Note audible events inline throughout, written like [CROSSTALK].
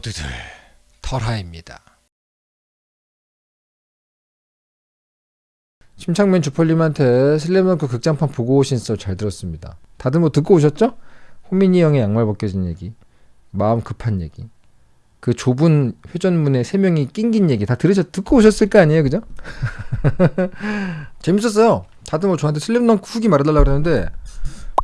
모두들 털하입니다. 침착맨 주펄님한테 슬램덩크 극장판 보고 오신 썰 잘 들었습니다. 다들 뭐 듣고 오셨죠? 호민이 형의 양말 벗겨진 얘기, 마음 급한 얘기, 그 좁은 회전문에 세 명이 낑긴 얘기 다 들으셨 듣고 오셨을 거 아니에요, 그죠? [LAUGHS] 재밌었어요. 다들 뭐 저한테 슬램덩크 후기 말해달라 그러는데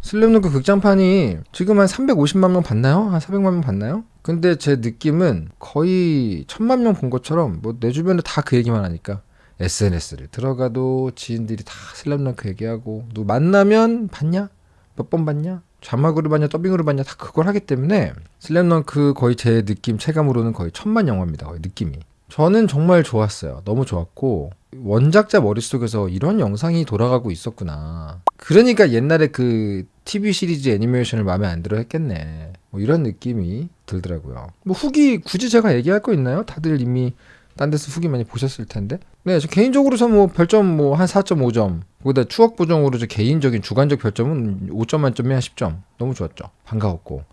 슬램덩크 극장판이 지금 한 350만 명 봤나요? 한 400만 명 봤나요? 근데 제 느낌은 거의 천만 명 본 것처럼 뭐 내 주변에 다 그 얘기만 하니까 SNS를 들어가도 지인들이 다 슬램덩크 얘기하고 누 만나면 봤냐? 몇 번 봤냐? 자막으로 봤냐? 더빙으로 봤냐? 다 그걸 하기 때문에 슬램덩크 거의 제 느낌 체감으로는 거의 천만 영화입니다 거의 느낌이. 저는 정말 좋았어요. 너무 좋았고 원작자 머릿속에서 이런 영상이 돌아가고 있었구나. 그러니까 옛날에 그 TV 시리즈 애니메이션을 마음에 안 들어 했겠네 뭐 이런 느낌이 들더라고요 뭐 후기 굳이 제가 얘기할 거 있나요? 다들 이미 딴 데서 후기 많이 보셨을 텐데. 네, 저 개인적으로 저뭐 별점 뭐 한 4.5점. 거기다 추억 보정으로 저 개인적인 주관적 별점은 5점 만점에 한 10점. 너무 좋았죠. 반가웠고.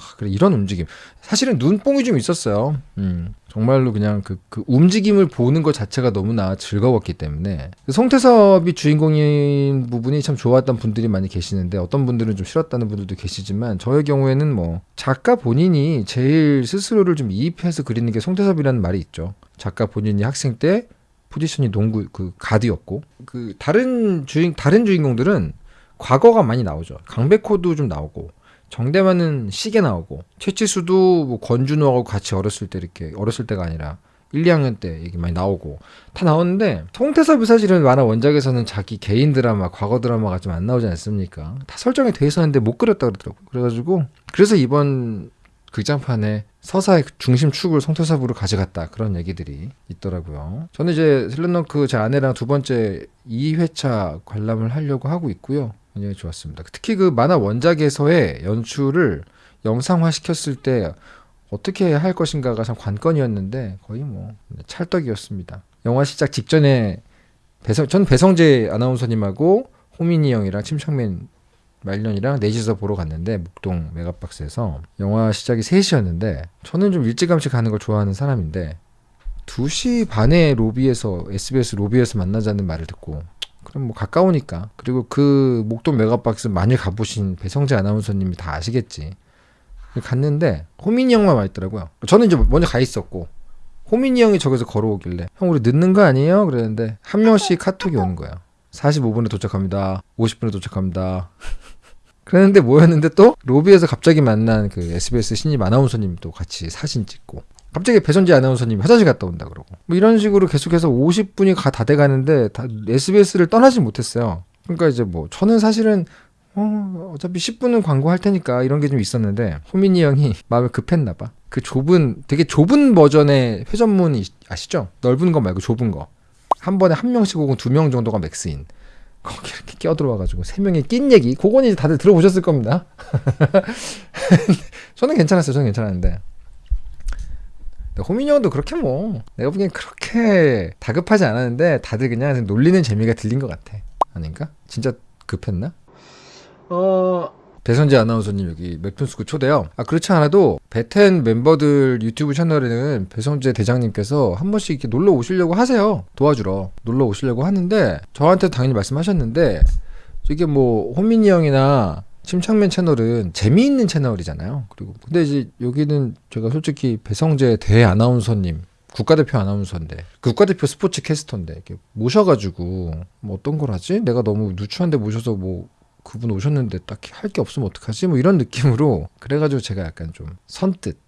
아, 그래 이런 움직임. 사실은 눈뽕이 좀 있었어요. 음, 정말로 그냥 그, 그 움직임을 보는 것 자체가 너무나 즐거웠기 때문에 그 송태섭이 주인공인 부분이 참 좋았던 분들이 많이 계시는데 어떤 분들은 좀 싫었다는 분들도 계시지만 저의 경우에는 뭐 작가 본인이 제일 스스로를 좀 이입해서 그리는 게 송태섭이라는 말이 있죠. 작가 본인이 학생 때 포지션이 농구 그 가드였고 그 다른 주인 다른 주인공들은 과거가 많이 나오죠. 강백호도 좀 나오고 정대만은 시계 나오고 최치수도 뭐 권준호하고 같이 어렸을 때 이렇게 어렸을 때가 아니라 1, 2학년 때 얘기 많이 나오고 다 나오는데 송태섭이 사실은 만화 원작에서는 자기 개인 드라마 과거 드라마가 좀 안 나오지 않습니까 다 설정이 돼 있었는데 못 그렸다 그러더라고요 그래가지고 그래서 이번 극장판에 서사의 중심 축을 송태섭으로 가져갔다 그런 얘기들이 있더라고요. 저는 이제 슬램덩크 제 아내랑 두 번째 2회차 관람을 하려고 하고 있고요. 굉장히 좋았습니다. 특히 그 만화 원작에서의 연출을 영상화 시켰을 때 어떻게 할 것인가가 참 관건이었는데 거의 뭐 찰떡이었습니다. 영화 시작 직전에 배성 전 배성재 아나운서님하고 호민이 형이랑 침착맨 말년이랑 넷이서 보러 갔는데 목동 메가박스에서 영화 시작이 3시였는데 저는 좀 일찌감치 가는 걸 좋아하는 사람인데 2시 반에 로비에서 SBS 로비에서 만나자는 말을 듣고 그럼 뭐 가까우니까. 그리고 그 목동 메가박스 많이 가보신 배성재 아나운서님이 다 아시겠지. 갔는데 호민이 형만 와 있더라고요. 저는 이제 먼저 가 있었고 호민이 형이 저기서 걸어오길래 형 우리 늦는 거 아니에요? 그랬는데 한 명씩 카톡이 오는 거예요. 45분에 도착합니다. 50분에 도착합니다. 그랬는데 뭐였는데 또 로비에서 갑자기 만난 그 SBS 신입 아나운서님 또 같이 사진 찍고 갑자기 배선지 아나운서님이 화장실 갔다 온다 그러고 뭐 이런 식으로 계속해서 50분이 다 돼가는데 다 SBS를 떠나지 못했어요. 그러니까 이제 뭐 저는 사실은 어, 어차피 10분은 광고할 테니까 이런 게 좀 있었는데 호민이 형이 [LAUGHS] 마음이 급했나 봐. 그 좁은 되게 좁은 버전의 회전문 이 아시죠? 넓은 거 말고 좁은 거. 한 번에 한 명씩 혹은 두 명 정도가 맥스인. 거기 이렇게 끼어들어와가지고 세 명이 낀 얘기 그건 이제 다들 들어보셨을 겁니다. [LAUGHS] 저는 괜찮았어요. 저는 괜찮았는데 호민이 형도 그렇게 뭐 내가 보기엔 그렇게 다급하지 않았는데 다들 그냥 놀리는 재미가 들린 것 같아. 아닌가? 진짜 급했나? 어 배선재 아나운서님 여기 맵툰스쿨 초대요. 아 그렇지 않아도 베텐 멤버들 유튜브 채널에는 배성재 대장님께서 한 번씩 이렇게 놀러 오시려고 하세요. 도와주러 놀러 오시려고 하는데 저한테 당연히 말씀하셨는데 이게 뭐 호민이 형이나 침착맨 채널은 재미있는 채널이잖아요. 그리고 근데 이제 여기는 제가 솔직히 배성재 대 아나운서님 국가대표 아나운서인데 국가대표 스포츠 캐스터인데 이렇게 모셔가지고 뭐 어떤 걸 하지? 내가 너무 누추한데 모셔서 뭐 그분 오셨는데 딱히 할 게 없으면 어떡하지? 뭐 이런 느낌으로 그래가지고 제가 약간 좀 선뜻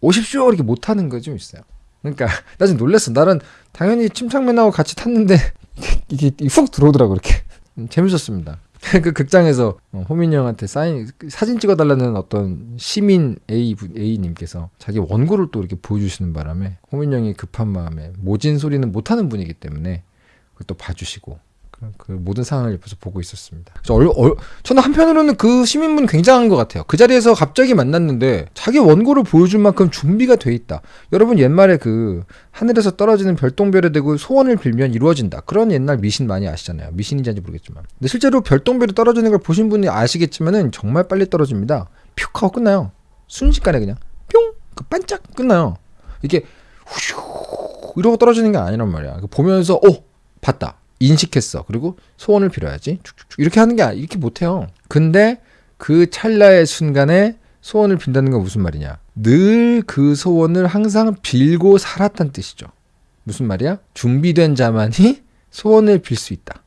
오십시오 이렇게 못하는 거 좀 있어요. 그러니까 나 지금 놀랬어. 나는 당연히 침착맨하고 같이 탔는데 [LAUGHS] 이게 훅 들어오더라고 이렇게 음, 재밌었습니다. [LAUGHS] 그 극장에서 어, 호민이 형한테 사인 사진 찍어달라는 어떤 시민 A A님께서 자기 원고를 또 이렇게 보여주시는 바람에 호민이 형이 급한 마음에 모진 소리는 못하는 분이기 때문에 또 봐주시고 그 모든 상황을 옆에서 보고 있었습니다. 얼, 얼, 저는 한편으로는 그 시민분 굉장한 것 같아요. 그 자리에서 갑자기 만났는데 자기 원고를 보여줄 만큼 준비가 돼 있다. 여러분 옛말에 그 하늘에서 떨어지는 별똥별에 대고 소원을 빌면 이루어진다. 그런 옛날 미신 많이 아시잖아요. 미신인지 아닌지 모르겠지만. 근데 실제로 별똥별이 떨어지는 걸 보신 분이 아시겠지만은 정말 빨리 떨어집니다. 퓨 하고 끝나요. 순식간에 그냥 뿅 그 반짝 끝나요. 이게 후슈 이러고 떨어지는 게 아니란 말이야. 그 보면서 어 봤다 인식했어. 그리고 소원을 빌어야지. 쭉쭉쭉 이렇게 하는 게 아니- 이렇게 못해요. 근데 그 찰나의 순간에 소원을 빈다는 건 무슨 말이냐? 늘 그 소원을 항상 빌고 살았다는 뜻이죠. 무슨 말이야? 준비된 자만이 소원을 빌 수 있다.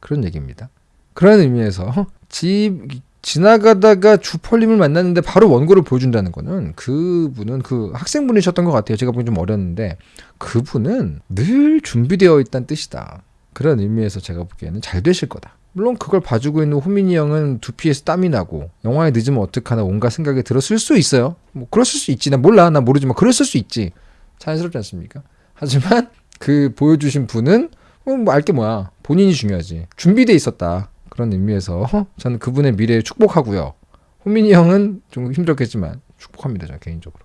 그런 얘기입니다. 그런 의미에서 집 지나가다가 주펄님을 만났는데 바로 원고를 보여준다는 거는 그분은 그 학생분이셨던 것 같아요. 제가 보기 좀 어렸는데 그분은 늘 준비되어 있다는 뜻이다. 그런 의미에서 제가 보기에는 잘 되실 거다. 물론 그걸 봐주고 있는 호민이 형은 두피에서 땀이 나고 영화에 늦으면 어떡하나 온갖 생각이 들었을 수 있어요. 뭐 그랬을 수 있지. 나 몰라. 나 모르지만 그랬을 수 있지. 자연스럽지 않습니까? 하지만 그 보여주신 분은 어, 뭐 알게 뭐야. 본인이 중요하지. 준비돼 있었다. 그런 의미에서 저는 그분의 미래에 축복하고요. 호민이 형은 좀 힘들었겠지만 축복합니다. 저 개인적으로.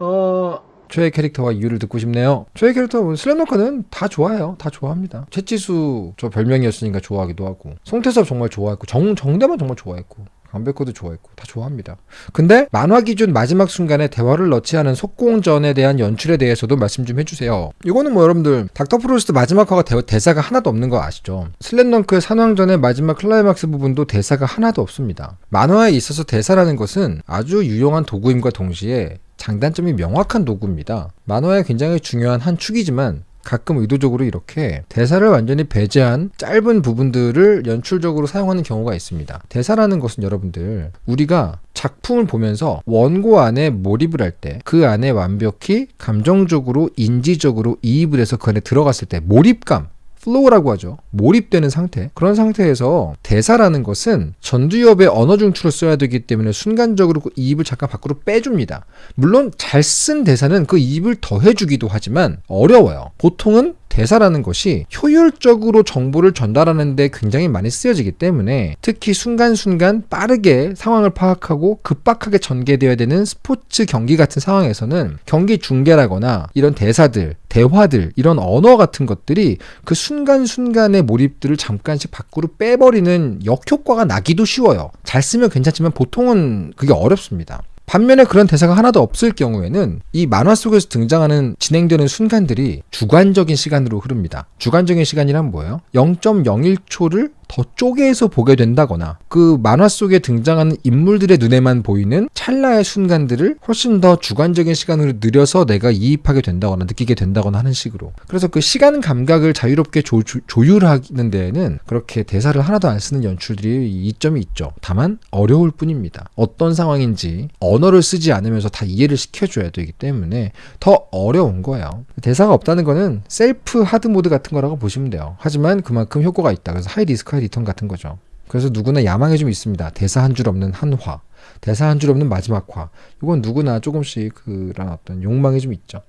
어 최애 캐릭터와 이유를 듣고 싶네요. 최애 캐릭터 슬램덩크는 다 좋아해요. 다 좋아합니다. 채치수 저 별명이었으니까 좋아하기도 하고 송태섭 정말 좋아했고 정 정대만 정말 좋아했고 강백호도 좋아했고 다 좋아합니다. 근데 만화 기준 마지막 순간에 대화를 넣지 않은 속공전에 대한 연출에 대해서도 말씀 좀 해주세요. 이거는 뭐 여러분들 닥터 프로스트 마지막 화가 대, 대사가 하나도 없는 거 아시죠? 슬램덩크의 산왕전의 마지막 클라이막스 부분도 대사가 하나도 없습니다. 만화에 있어서 대사라는 것은 아주 유용한 도구임과 동시에 장단점이 명확한 도구입니다. 만화의 굉장히 중요한 한 축이지만 가끔 의도적으로 이렇게 대사를 완전히 배제한 짧은 부분들을 연출적으로 사용하는 경우가 있습니다. 대사라는 것은 여러분들 우리가 작품을 보면서 원고 안에 몰입을 할 때 그 안에 완벽히 감정적으로 인지적으로 이입을 해서 그 안에 들어갔을 때 몰입감 flow라고 하죠. 몰입되는 상태. 그런 상태에서 대사라는 것은 전두엽의 언어 중추를 써야 되기 때문에 순간적으로 그 이입을 잠깐 밖으로 빼줍니다. 물론 잘 쓴 대사는 그 이입을 더해주기도 하지만 어려워요. 보통은 대사라는 것이 효율적으로 정보를 전달하는 데 굉장히 많이 쓰여지기 때문에 특히 순간순간 빠르게 상황을 파악하고 급박하게 전개되어야 되는 스포츠 경기 같은 상황에서는 경기 중계라거나 이런 대사들, 대화들, 이런 언어 같은 것들이 그 순간순간의 몰입들을 잠깐씩 밖으로 빼버리는 역효과가 나기도 쉬워요. 잘 쓰면 괜찮지만 보통은 그게 어렵습니다. 반면에 그런 대사가 하나도 없을 경우에는 이 만화 속에서 등장하는 진행되는 순간들이 주관적인 시간으로 흐릅니다. 주관적인 시간이란 뭐예요? 0.01초를 더 쪼개서 보게 된다거나 그 만화 속에 등장하는 인물들의 눈에만 보이는 찰나의 순간들을 훨씬 더 주관적인 시간으로 느려서 내가 이입하게 된다거나 느끼게 된다거나 하는 식으로. 그래서 그 시간 감각을 자유롭게 조, 율하는 데에는 그렇게 대사를 하나도 안 쓰는 연출들이 이점이 있죠. 다만 어려울 뿐입니다. 어떤 상황인지 언어를 쓰지 않으면서 다 이해를 시켜줘야 되기 때문에 더 어려운 거예요. 대사가 없다는 거는 self hard mode 같은 거라고 보시면 돼요. 하지만 그만큼 효과가 있다. 그래서 high risk high return 같은 거죠. 그래서 누구나 야망이 좀 있습니다. 대사 한 줄 없는 한 화, 대사 한 줄 없는 마지막 화. 이건 누구나 조금씩 그런 어떤 욕망이 좀 있죠.